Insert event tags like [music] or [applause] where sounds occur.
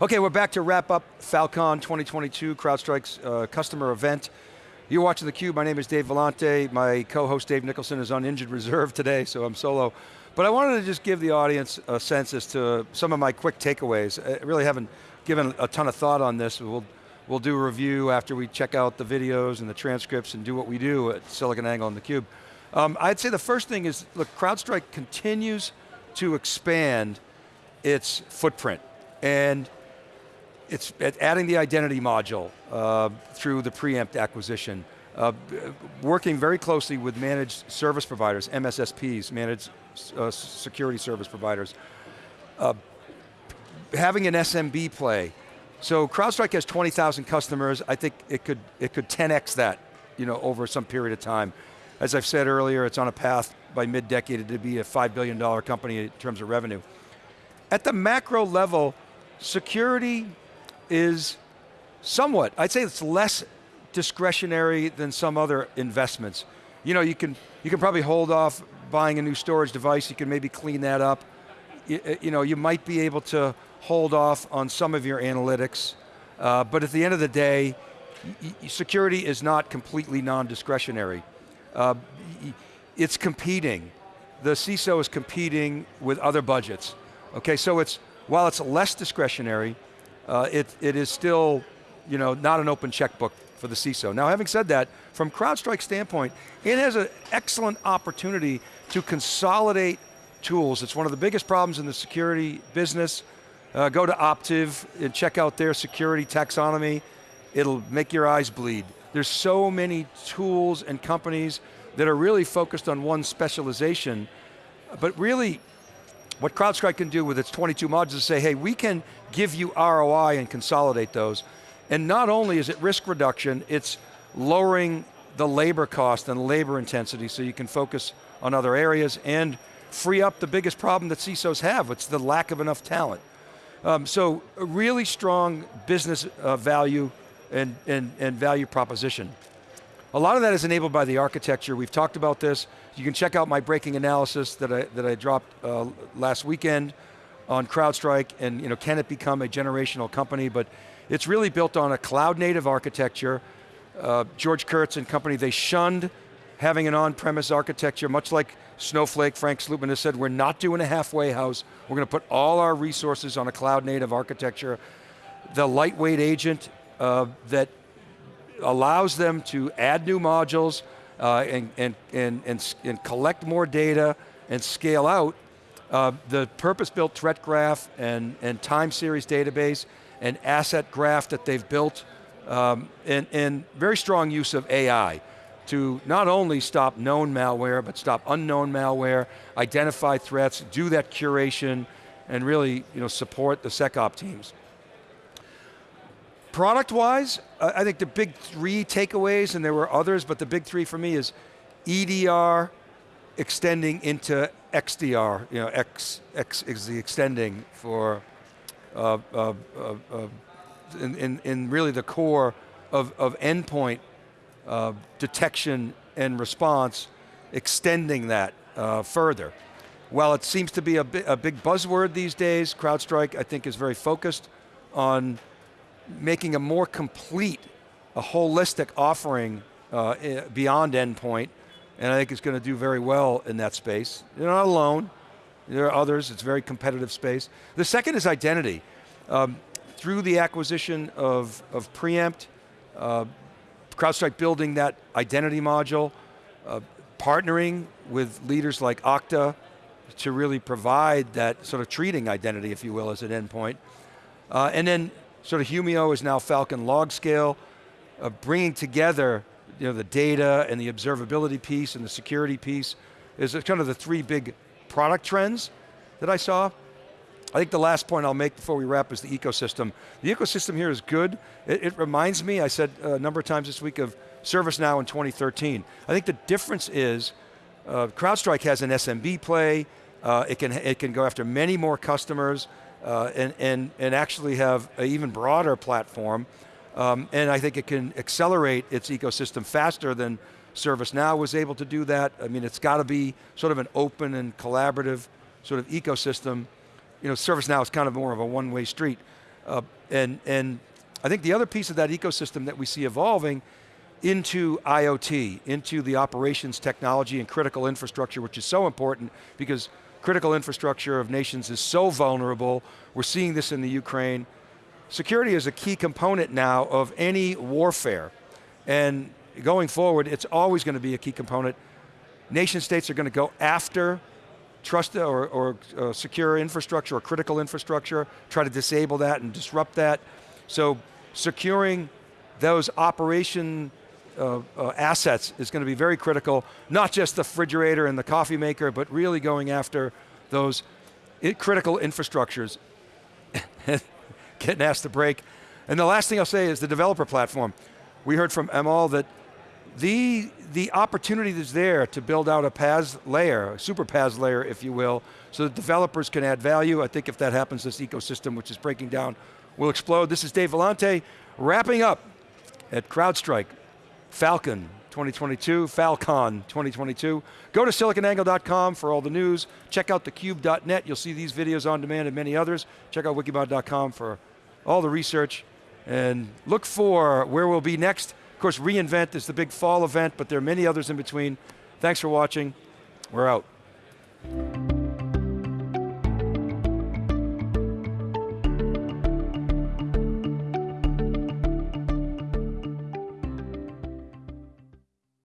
Okay, we're back to wrap up Falcon 2022, CrowdStrike's uh, customer event. You're watching theCUBE, my name is Dave Vellante, my co-host Dave Nicholson is on injured reserve today, so I'm solo. But I wanted to just give the audience a sense as to some of my quick takeaways. I really haven't given a ton of thought on this. We'll, we'll do a review after we check out the videos and the transcripts and do what we do at SiliconANGLE and theCUBE. Um, I'd say the first thing is, look, CrowdStrike continues to expand its footprint. And it's adding the identity module uh, through the Preempt acquisition, uh, working very closely with managed service providers, MSSPs, managed uh, security service providers, uh, having an SMB play. So CrowdStrike has 20,000 customers, I think it could, it could 10x that you know, over some period of time. As I've said earlier, it's on a path by mid-decade to be a $5 billion company in terms of revenue. At the macro level, security is somewhat, I'd say it's less discretionary than some other investments. You know, you can, you can probably hold off buying a new storage device, you can maybe clean that up. You, uh, you know, you might be able to hold off on some of your analytics, uh, but at the end of the day, security is not completely non-discretionary. Uh, it's competing. The CISO is competing with other budgets. Okay, so it's, while it's less discretionary, uh, it, it is still you know, not an open checkbook for the CISO. Now having said that, from CrowdStrike standpoint, it has an excellent opportunity to consolidate tools. It's one of the biggest problems in the security business. Uh, go to Optiv and check out their security taxonomy. It'll make your eyes bleed. There's so many tools and companies that are really focused on one specialization, but really what CrowdStrike can do with its 22 modules is say, hey, we can give you ROI and consolidate those. And not only is it risk reduction, it's lowering the labor cost and labor intensity so you can focus on other areas and free up the biggest problem that CISOs have, it's the lack of enough talent. Um, so a really strong business uh, value and, and, and value proposition. A lot of that is enabled by the architecture. We've talked about this. You can check out my breaking analysis that I, that I dropped uh, last weekend on CrowdStrike and you know, can it become a generational company, but it's really built on a cloud native architecture. Uh, George Kurtz and company, they shunned having an on-premise architecture, much like Snowflake, Frank Slootman has said, we're not doing a halfway house. We're going to put all our resources on a cloud native architecture. The lightweight agent uh, that allows them to add new modules uh, and, and, and, and, collect more data and scale out. Uh, the purpose-built threat graph and, and time series database and asset graph that they've built um, and, and very strong use of AI to not only stop known malware, but stop unknown malware, identify threats, do that curation, and really you know, support the SecOp teams. Product-wise, I think the big three takeaways, and there were others, but the big three for me is EDR extending into XDR, you know, X, X is the extending for, uh, uh, uh, uh in, in, in, really the core of, of endpoint uh, detection and response, extending that uh, further. While it seems to be a, bi a big buzzword these days, CrowdStrike I think is very focused on making a more complete, a holistic offering uh, beyond endpoint, and I think it's going to do very well in that space. You're not alone, there are others, it's a very competitive space. The second is identity. Um, through the acquisition of, of Preempt, uh, CrowdStrike building that identity module, uh, partnering with leaders like Okta to really provide that sort of treating identity, if you will, as an endpoint. Uh, and then sort of Humio is now Falcon LogScale, uh, bringing together you know, the data and the observability piece and the security piece is kind of the three big product trends that I saw. I think the last point I'll make before we wrap is the ecosystem. The ecosystem here is good. It, it reminds me, I said a number of times this week of ServiceNow in 2013. I think the difference is uh, CrowdStrike has an SMB play, uh, it, can, it can go after many more customers, uh, and, and, and actually have an even broader platform. Um, and I think it can accelerate its ecosystem faster than ServiceNow was able to do that. I mean, it's got to be sort of an open and collaborative sort of ecosystem. You know, ServiceNow is kind of more of a one-way street. Uh, and, and I think the other piece of that ecosystem that we see evolving into IoT, into the operations technology and critical infrastructure, which is so important because critical infrastructure of nations is so vulnerable. We're seeing this in the Ukraine. Security is a key component now of any warfare. And going forward, it's always going to be a key component. Nation states are going to go after trust or, or uh, secure infrastructure or critical infrastructure, try to disable that and disrupt that. So securing those operation uh, uh, assets is going to be very critical, not just the refrigerator and the coffee maker, but really going after those critical infrastructures. [laughs] Getting asked to break. And the last thing I'll say is the developer platform. We heard from Amol that the, the opportunity that's there to build out a PaaS layer, a super PaaS layer, if you will, so that developers can add value. I think if that happens, this ecosystem, which is breaking down, will explode. This is Dave Vellante, wrapping up at CrowdStrike, Falcon 2022, Falcon 2022. Go to siliconangle.com for all the news. Check out thecube.net. You'll see these videos on demand and many others. Check out wikibon.com for all the research. And look for where we'll be next. Of course, reInvent is the big fall event, but there are many others in between. Thanks for watching. We're out.